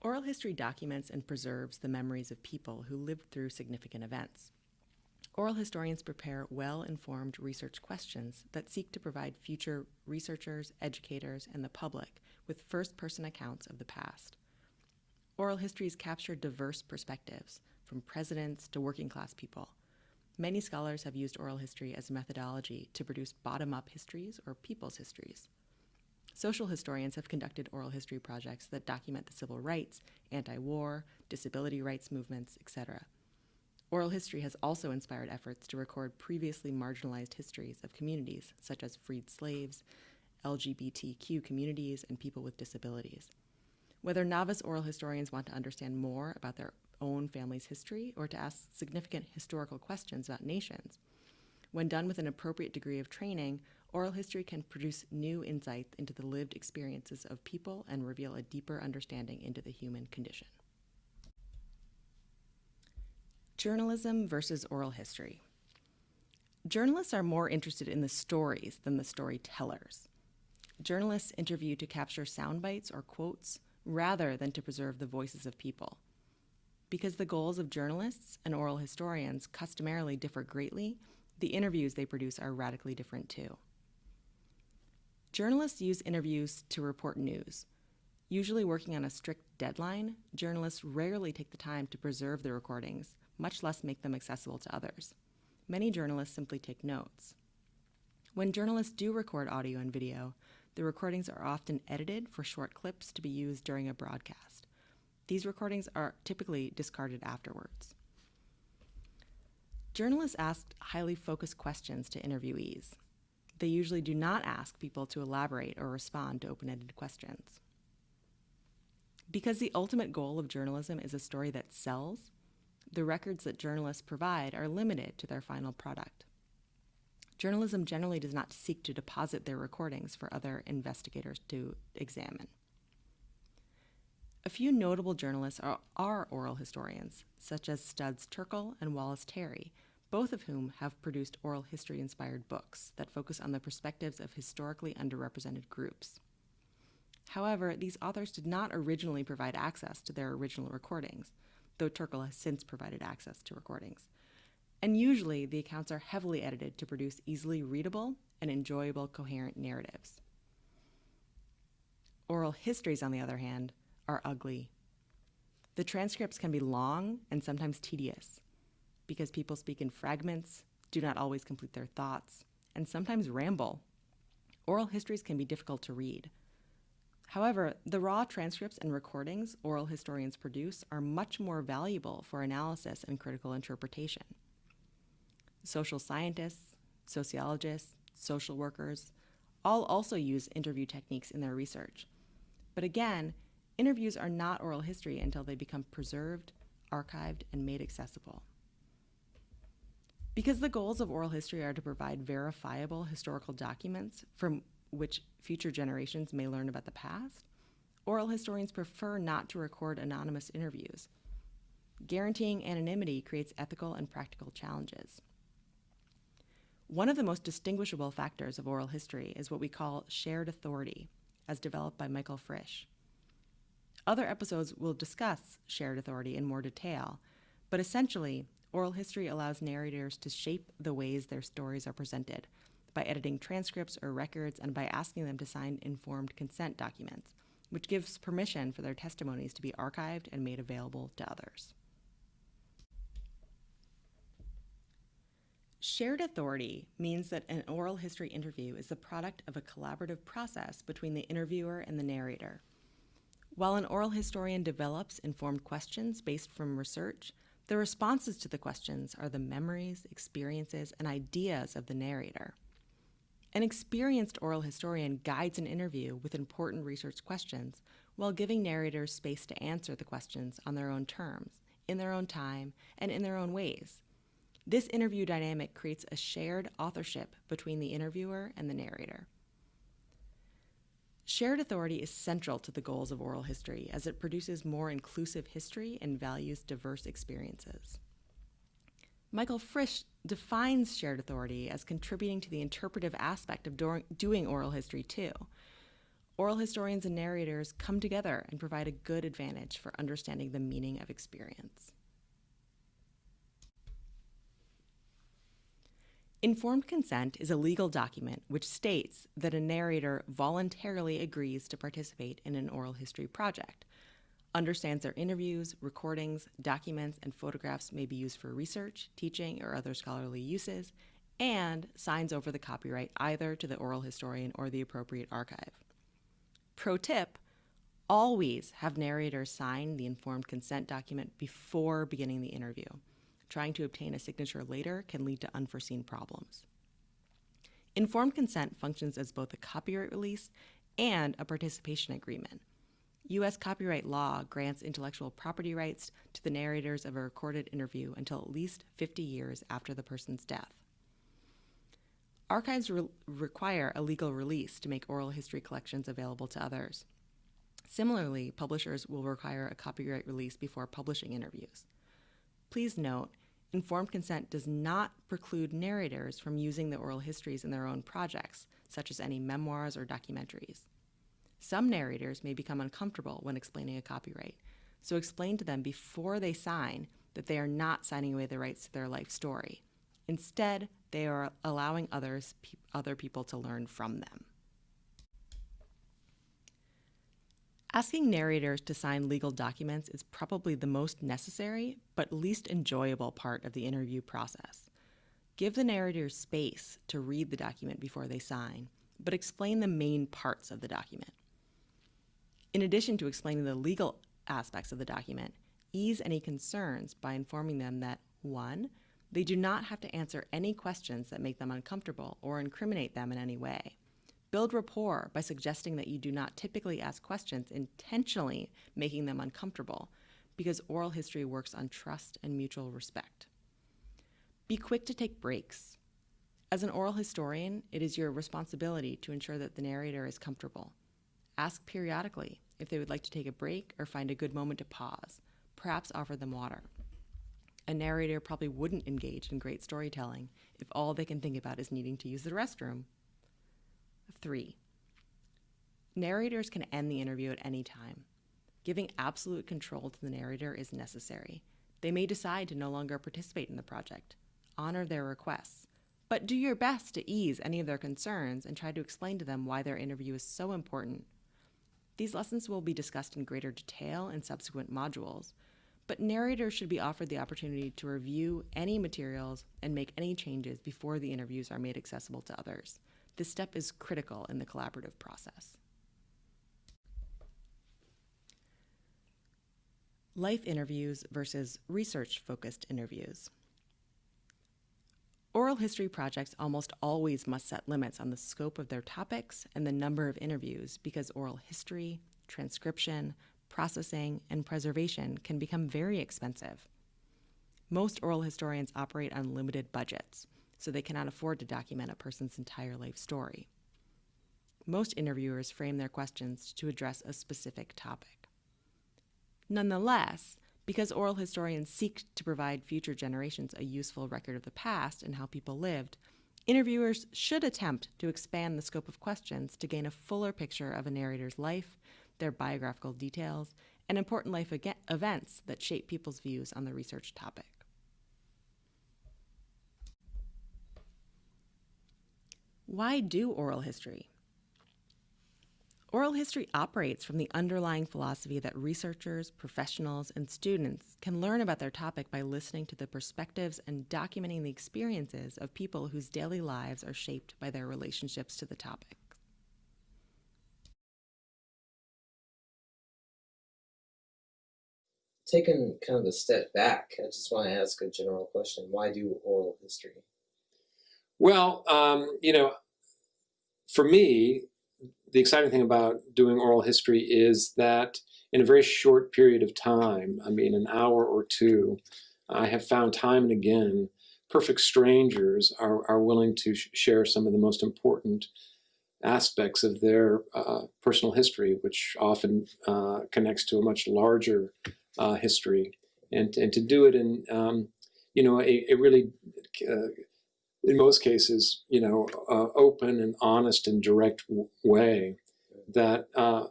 Oral history documents and preserves the memories of people who lived through significant events. Oral historians prepare well informed research questions that seek to provide future researchers, educators, and the public with first person accounts of the past. Oral histories capture diverse perspectives, from presidents to working class people. Many scholars have used oral history as a methodology to produce bottom up histories or people's histories. Social historians have conducted oral history projects that document the civil rights, anti war, disability rights movements, etc. Oral history has also inspired efforts to record previously marginalized histories of communities such as freed slaves, LGBTQ communities, and people with disabilities. Whether novice oral historians want to understand more about their own family's history or to ask significant historical questions about nations, when done with an appropriate degree of training, oral history can produce new insights into the lived experiences of people and reveal a deeper understanding into the human condition. Journalism versus oral history. Journalists are more interested in the stories than the storytellers. Journalists interview to capture sound bites or quotes rather than to preserve the voices of people. Because the goals of journalists and oral historians customarily differ greatly, the interviews they produce are radically different too. Journalists use interviews to report news. Usually working on a strict deadline, journalists rarely take the time to preserve the recordings, much less make them accessible to others. Many journalists simply take notes. When journalists do record audio and video, the recordings are often edited for short clips to be used during a broadcast. These recordings are typically discarded afterwards. Journalists ask highly focused questions to interviewees. They usually do not ask people to elaborate or respond to open ended questions. Because the ultimate goal of journalism is a story that sells, the records that journalists provide are limited to their final product. Journalism generally does not seek to deposit their recordings for other investigators to examine. A few notable journalists are, are oral historians, such as Studs Terkel and Wallace Terry, both of whom have produced oral history inspired books that focus on the perspectives of historically underrepresented groups. However, these authors did not originally provide access to their original recordings, though Terkel has since provided access to recordings. And usually, the accounts are heavily edited to produce easily readable and enjoyable coherent narratives. Oral histories, on the other hand, are ugly. The transcripts can be long and sometimes tedious because people speak in fragments, do not always complete their thoughts, and sometimes ramble. Oral histories can be difficult to read. However, the raw transcripts and recordings oral historians produce are much more valuable for analysis and critical interpretation. Social scientists, sociologists, social workers all also use interview techniques in their research. But again, interviews are not oral history until they become preserved, archived, and made accessible. Because the goals of oral history are to provide verifiable historical documents from which future generations may learn about the past, oral historians prefer not to record anonymous interviews. Guaranteeing anonymity creates ethical and practical challenges. One of the most distinguishable factors of oral history is what we call shared authority, as developed by Michael Frisch. Other episodes will discuss shared authority in more detail, but essentially, Oral history allows narrators to shape the ways their stories are presented by editing transcripts or records and by asking them to sign informed consent documents, which gives permission for their testimonies to be archived and made available to others. Shared authority means that an oral history interview is the product of a collaborative process between the interviewer and the narrator. While an oral historian develops informed questions based from research, the responses to the questions are the memories, experiences, and ideas of the narrator. An experienced oral historian guides an interview with important research questions while giving narrators space to answer the questions on their own terms, in their own time, and in their own ways. This interview dynamic creates a shared authorship between the interviewer and the narrator. Shared authority is central to the goals of oral history as it produces more inclusive history and values diverse experiences. Michael Frisch defines shared authority as contributing to the interpretive aspect of doing oral history, too. oral historians and narrators come together and provide a good advantage for understanding the meaning of experience. Informed consent is a legal document which states that a narrator voluntarily agrees to participate in an oral history project, understands their interviews, recordings, documents, and photographs may be used for research, teaching, or other scholarly uses, and signs over the copyright either to the oral historian or the appropriate archive. Pro tip, always have narrators sign the informed consent document before beginning the interview. Trying to obtain a signature later can lead to unforeseen problems. Informed consent functions as both a copyright release and a participation agreement. U.S. copyright law grants intellectual property rights to the narrators of a recorded interview until at least 50 years after the person's death. Archives re require a legal release to make oral history collections available to others. Similarly, publishers will require a copyright release before publishing interviews. Please note, informed consent does not preclude narrators from using the oral histories in their own projects, such as any memoirs or documentaries. Some narrators may become uncomfortable when explaining a copyright, so explain to them before they sign that they are not signing away the rights to their life story. Instead, they are allowing others, pe other people to learn from them. Asking narrators to sign legal documents is probably the most necessary but least enjoyable part of the interview process. Give the narrator space to read the document before they sign, but explain the main parts of the document. In addition to explaining the legal aspects of the document, ease any concerns by informing them that 1. They do not have to answer any questions that make them uncomfortable or incriminate them in any way. Build rapport by suggesting that you do not typically ask questions intentionally making them uncomfortable because oral history works on trust and mutual respect. Be quick to take breaks. As an oral historian, it is your responsibility to ensure that the narrator is comfortable. Ask periodically if they would like to take a break or find a good moment to pause. Perhaps offer them water. A narrator probably wouldn't engage in great storytelling if all they can think about is needing to use the restroom Three, narrators can end the interview at any time. Giving absolute control to the narrator is necessary. They may decide to no longer participate in the project. Honor their requests, but do your best to ease any of their concerns and try to explain to them why their interview is so important. These lessons will be discussed in greater detail in subsequent modules, but narrators should be offered the opportunity to review any materials and make any changes before the interviews are made accessible to others. This step is critical in the collaborative process. Life interviews versus research-focused interviews. Oral history projects almost always must set limits on the scope of their topics and the number of interviews because oral history, transcription, processing, and preservation can become very expensive. Most oral historians operate on limited budgets, so they cannot afford to document a person's entire life story. Most interviewers frame their questions to address a specific topic. Nonetheless, because oral historians seek to provide future generations a useful record of the past and how people lived, interviewers should attempt to expand the scope of questions to gain a fuller picture of a narrator's life, their biographical details, and important life events that shape people's views on the research topic. Why do oral history? Oral history operates from the underlying philosophy that researchers, professionals, and students can learn about their topic by listening to the perspectives and documenting the experiences of people whose daily lives are shaped by their relationships to the topic. Taking kind of a step back, I just want to ask a general question. Why do oral history? Well, um, you know, for me, the exciting thing about doing oral history is that in a very short period of time, I mean an hour or two, I have found time and again, perfect strangers are, are willing to sh share some of the most important aspects of their uh, personal history, which often uh, connects to a much larger uh, history. And, and to do it in, um, you know, a, a really uh, in most cases, you know, uh, open and honest and direct way that uh,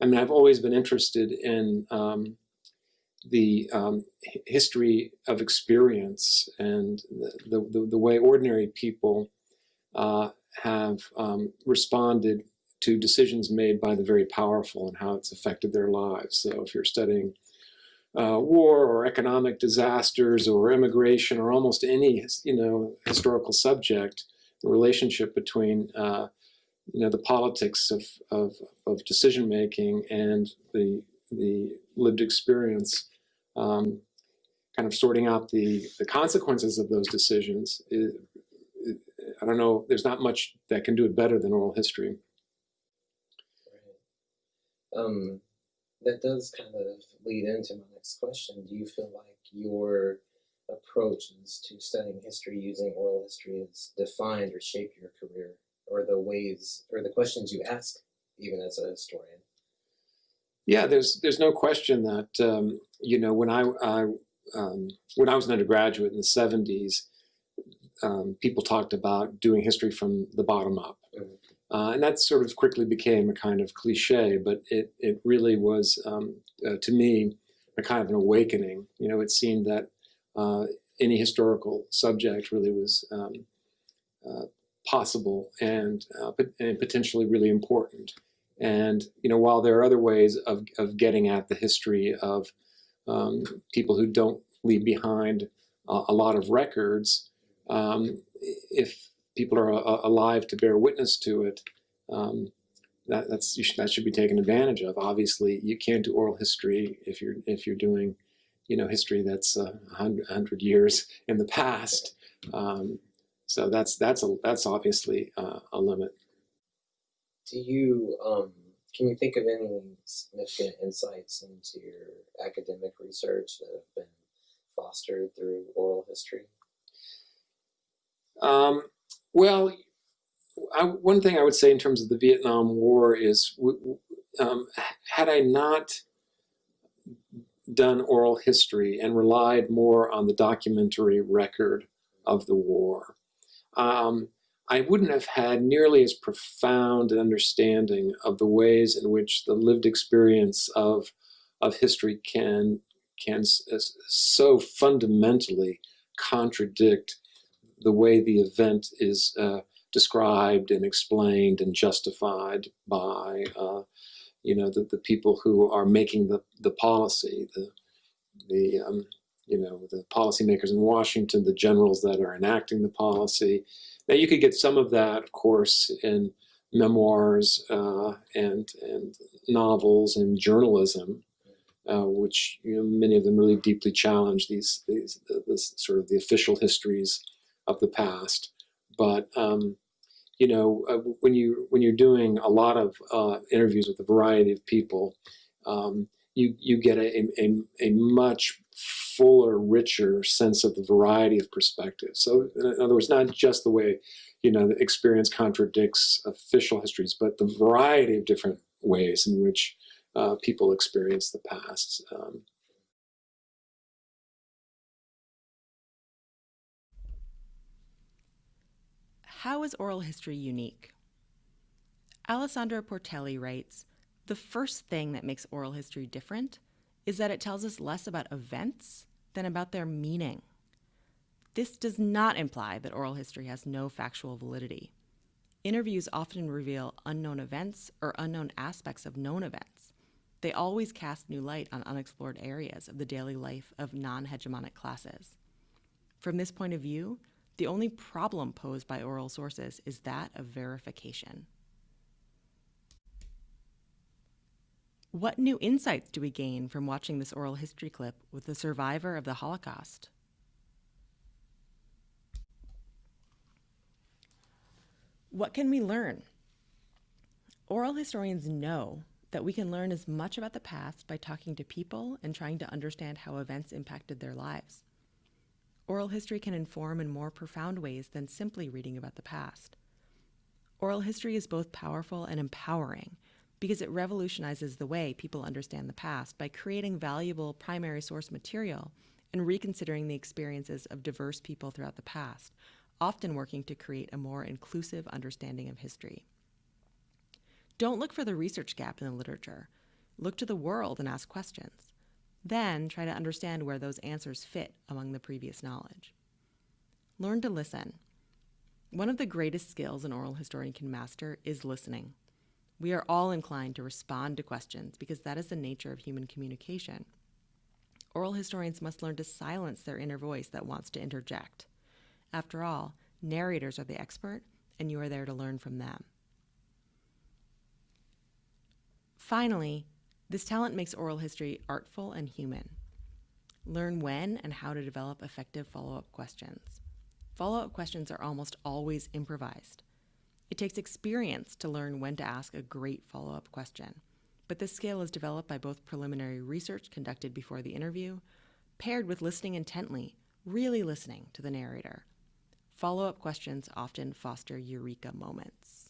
I mean, I've always been interested in um, the um, history of experience and the, the, the way ordinary people uh, have um, responded to decisions made by the very powerful and how it's affected their lives. So if you're studying uh, war or economic disasters or immigration or almost any you know historical subject, the relationship between uh, you know the politics of, of, of decision making and the the lived experience, um, kind of sorting out the the consequences of those decisions. Is, I don't know. There's not much that can do it better than oral history. Um, that does kind of lead into my next question. Do you feel like your approaches to studying history using oral history has defined or shaped your career, or the ways or the questions you ask, even as a historian? Yeah, there's there's no question that um, you know when I, I um, when I was an undergraduate in the '70s, um, people talked about doing history from the bottom up, Mhm. Uh, and that sort of quickly became a kind of cliche. But it it really was um, uh, to me a kind of an awakening. You know, it seemed that uh, any historical subject really was um, uh, possible and uh, and potentially really important. And you know, while there are other ways of, of getting at the history of um, people who don't leave behind a, a lot of records, um, if people are a, alive to bear witness to it, um, that that's you should, that should be taken advantage of. Obviously, you can't do oral history if you're if you're doing, you know, history that's a hundred, hundred years in the past. Um, so that's that's a that's obviously uh, a limit. Do you um, can you think of any significant insights into your academic research that have been fostered through oral history? Um, well, I, one thing I would say in terms of the Vietnam War is, um, had I not done oral history and relied more on the documentary record of the war, um, I wouldn't have had nearly as profound an understanding of the ways in which the lived experience of of history can can so fundamentally contradict the way the event is uh, described and explained and justified by uh, you know the, the people who are making the, the policy the the um, you know the policymakers in Washington the generals that are enacting the policy. Now you could get some of that of course in memoirs uh, and and novels and journalism uh, which you know, many of them really deeply challenge these these this sort of the official histories of the past. But um, you know, uh, when you when you're doing a lot of uh, interviews with a variety of people, um, you you get a, a a much fuller, richer sense of the variety of perspectives. So, in other words, not just the way you know the experience contradicts official histories, but the variety of different ways in which uh, people experience the past. Um, How is oral history unique? Alessandro Portelli writes The first thing that makes oral history different is that it tells us less about events than about their meaning. This does not imply that oral history has no factual validity. Interviews often reveal unknown events or unknown aspects of known events. They always cast new light on unexplored areas of the daily life of non hegemonic classes. From this point of view, the only problem posed by oral sources is that of verification. What new insights do we gain from watching this oral history clip with a survivor of the Holocaust? What can we learn? Oral historians know that we can learn as much about the past by talking to people and trying to understand how events impacted their lives. Oral history can inform in more profound ways than simply reading about the past. Oral history is both powerful and empowering because it revolutionizes the way people understand the past by creating valuable primary source material and reconsidering the experiences of diverse people throughout the past, often working to create a more inclusive understanding of history. Don't look for the research gap in the literature. Look to the world and ask questions. Then try to understand where those answers fit among the previous knowledge. Learn to listen. One of the greatest skills an oral historian can master is listening. We are all inclined to respond to questions because that is the nature of human communication. Oral historians must learn to silence their inner voice that wants to interject. After all, narrators are the expert, and you are there to learn from them. Finally, this talent makes oral history artful and human. Learn when and how to develop effective follow up questions. Follow up questions are almost always improvised. It takes experience to learn when to ask a great follow up question, but this skill is developed by both preliminary research conducted before the interview, paired with listening intently, really listening to the narrator. Follow up questions often foster eureka moments.